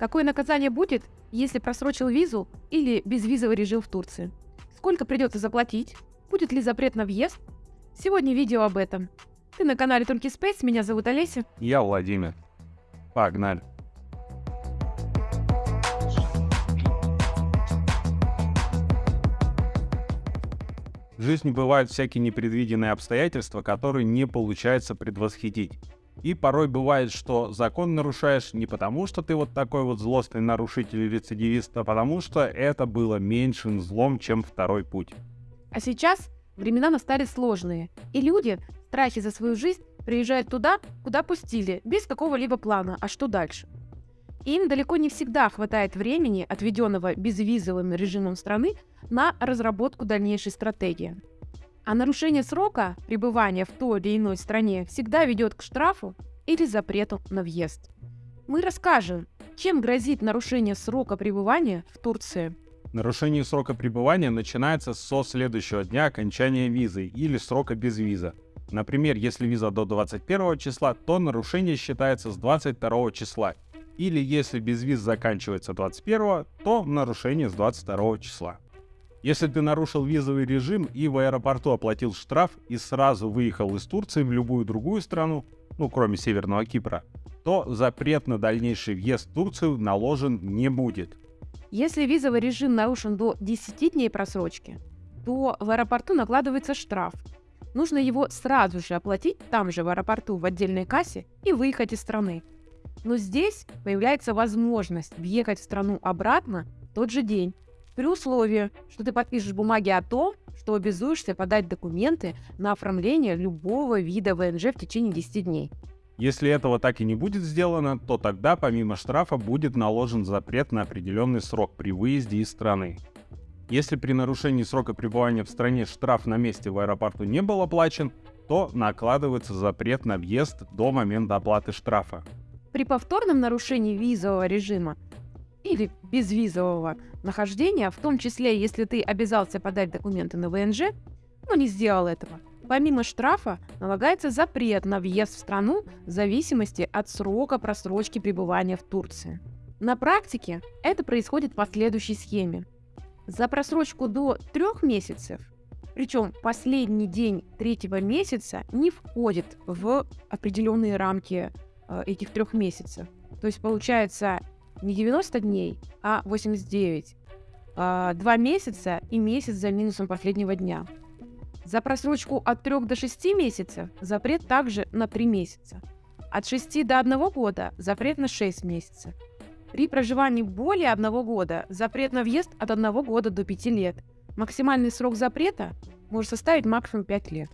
Какое наказание будет, если просрочил визу или безвизовый режим в Турции? Сколько придется заплатить? Будет ли запрет на въезд? Сегодня видео об этом. Ты на канале Turkey Space, меня зовут Олеся. Я Владимир. Погнали. В жизни бывают всякие непредвиденные обстоятельства, которые не получается предвосхитить. И порой бывает, что закон нарушаешь не потому, что ты вот такой вот злостный нарушитель или рецидивист, а потому что это было меньшим злом, чем второй путь. А сейчас времена настали сложные, и люди в страхе за свою жизнь приезжают туда, куда пустили, без какого-либо плана, а что дальше. Им далеко не всегда хватает времени, отведенного безвизовым режимом страны, на разработку дальнейшей стратегии. А нарушение срока пребывания в той или иной стране всегда ведет к штрафу или запрету на въезд. Мы расскажем, чем грозит нарушение срока пребывания в Турции. Нарушение срока пребывания начинается со следующего дня окончания визы или срока без виза. Например, если виза до 21 числа, то нарушение считается с 22 числа. Или если без виз заканчивается 21, то нарушение с 22 числа. Если ты нарушил визовый режим и в аэропорту оплатил штраф и сразу выехал из Турции в любую другую страну, ну кроме Северного Кипра, то запрет на дальнейший въезд в Турцию наложен не будет. Если визовый режим нарушен до 10 дней просрочки, то в аэропорту накладывается штраф. Нужно его сразу же оплатить там же в аэропорту в отдельной кассе и выехать из страны. Но здесь появляется возможность въехать в страну обратно в тот же день при условии, что ты подпишешь бумаги о том, что обязуешься подать документы на оформление любого вида ВНЖ в течение 10 дней. Если этого так и не будет сделано, то тогда помимо штрафа будет наложен запрет на определенный срок при выезде из страны. Если при нарушении срока пребывания в стране штраф на месте в аэропорту не был оплачен, то накладывается запрет на въезд до момента оплаты штрафа. При повторном нарушении визового режима или безвизового нахождения, в том числе, если ты обязался подать документы на ВНЖ, но не сделал этого. Помимо штрафа налагается запрет на въезд в страну в зависимости от срока просрочки пребывания в Турции. На практике это происходит по следующей схеме. За просрочку до трех месяцев, причем последний день третьего месяца не входит в определенные рамки э, этих трех месяцев. То есть получается не 90 дней, а 89. А, два месяца и месяц за минусом последнего дня. За просрочку от 3 до 6 месяцев запрет также на 3 месяца. От 6 до 1 года запрет на 6 месяцев. При проживании более 1 года запрет на въезд от 1 года до 5 лет. Максимальный срок запрета может составить максимум 5 лет.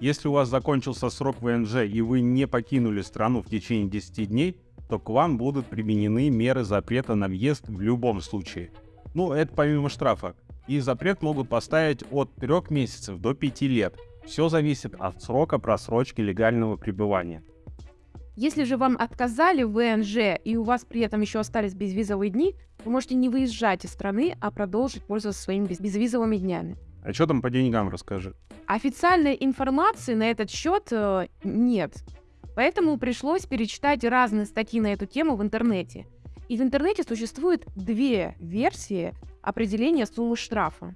Если у вас закончился срок ВНЖ и вы не покинули страну в течение 10 дней, то к вам будут применены меры запрета на въезд в любом случае. Ну, это помимо штрафа. И запрет могут поставить от 3 месяцев до 5 лет. Все зависит от срока просрочки легального пребывания. Если же вам отказали в ВНЖ и у вас при этом еще остались безвизовые дни, вы можете не выезжать из страны, а продолжить пользоваться своими безвизовыми днями. А что там по деньгам, расскажи. Официальной информации на этот счет э, нет. Поэтому пришлось перечитать разные статьи на эту тему в интернете. И в интернете существует две версии определения суммы штрафа.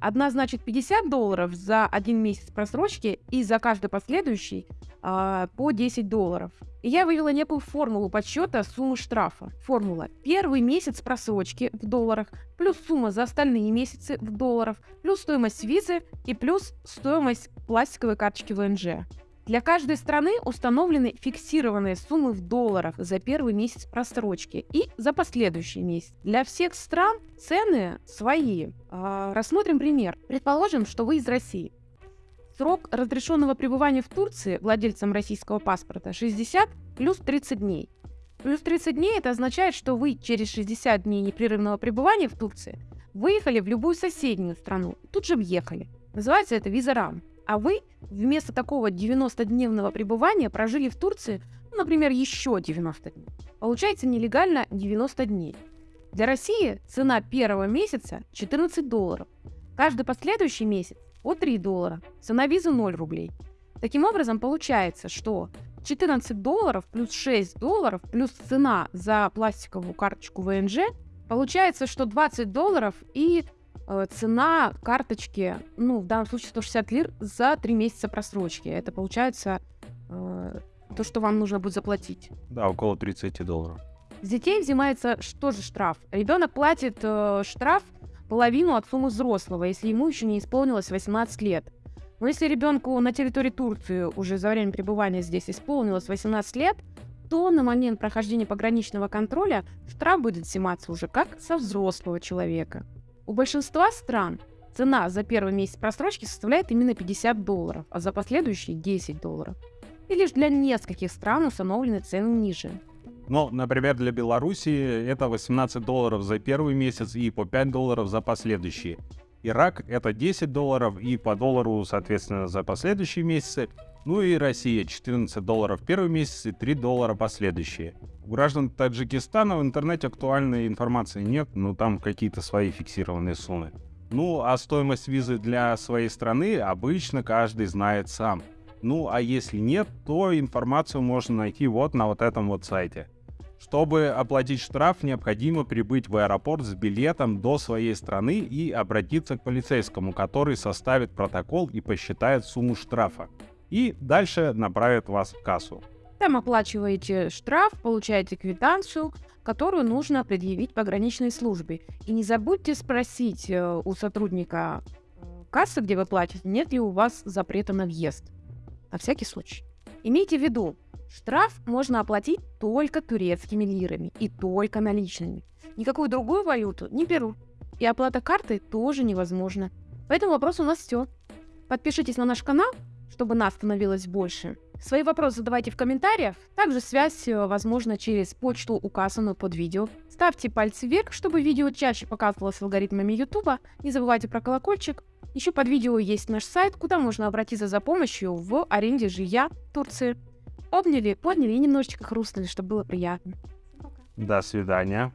Одна значит 50 долларов за один месяц просрочки и за каждый последующий а, по 10 долларов. И я вывела некую формулу подсчета суммы штрафа. Формула. Первый месяц просрочки в долларах, плюс сумма за остальные месяцы в долларах, плюс стоимость визы и плюс стоимость пластиковой карточки ВНЖ. Для каждой страны установлены фиксированные суммы в долларах за первый месяц просрочки и за последующий месяц. Для всех стран цены свои. А, рассмотрим пример. Предположим, что вы из России. Срок разрешенного пребывания в Турции владельцам российского паспорта 60 плюс 30 дней. Плюс 30 дней это означает, что вы через 60 дней непрерывного пребывания в Турции выехали в любую соседнюю страну тут же въехали. Называется это виза РАМ а вы вместо такого 90-дневного пребывания прожили в Турции, ну, например, еще 90 дней. Получается нелегально 90 дней. Для России цена первого месяца 14 долларов. Каждый последующий месяц по 3 доллара. Цена визы 0 рублей. Таким образом, получается, что 14 долларов плюс 6 долларов плюс цена за пластиковую карточку ВНЖ, получается, что 20 долларов и цена карточки, ну, в данном случае 160 лир за 3 месяца просрочки. Это получается э, то, что вам нужно будет заплатить. Да, около 30 долларов. С детей взимается что же штраф? Ребенок платит э, штраф половину от суммы взрослого, если ему еще не исполнилось 18 лет. Но если ребенку на территории Турции уже за время пребывания здесь исполнилось 18 лет, то на момент прохождения пограничного контроля штраф будет взиматься уже как со взрослого человека. У большинства стран цена за первый месяц просрочки составляет именно 50 долларов, а за последующие 10 долларов. И лишь для нескольких стран установлены цены ниже. Ну, например, для Беларуси это 18 долларов за первый месяц и по 5 долларов за последующие. Ирак это 10 долларов и по доллару, соответственно, за последующие месяцы. Ну и Россия 14 долларов первый месяц и 3 доллара последующие. У граждан Таджикистана в интернете актуальной информации нет, но там какие-то свои фиксированные суммы. Ну, а стоимость визы для своей страны обычно каждый знает сам. Ну, а если нет, то информацию можно найти вот на вот этом вот сайте. Чтобы оплатить штраф, необходимо прибыть в аэропорт с билетом до своей страны и обратиться к полицейскому, который составит протокол и посчитает сумму штрафа. И дальше направит вас в кассу. Там оплачиваете штраф, получаете квитанцию, которую нужно предъявить пограничной службе. И не забудьте спросить э, у сотрудника э, кассы, где вы платите, нет ли у вас запрета на въезд. На всякий случай. Имейте в виду, Штраф можно оплатить только турецкими лирами и только наличными. Никакую другую валюту не берут. И оплата картой тоже невозможна. По этому вопросу у нас все. Подпишитесь на наш канал, чтобы нас становилось больше. Свои вопросы задавайте в комментариях. Также связь э, возможна через почту, указанную под видео. Ставьте пальцы вверх, чтобы видео чаще показывалось алгоритмами YouTube. Не забывайте про колокольчик. Еще под видео есть наш сайт, куда можно обратиться за помощью в аренде жилья Турции. Обняли, подняли и немножечко хрустнули, чтобы было приятно. До свидания.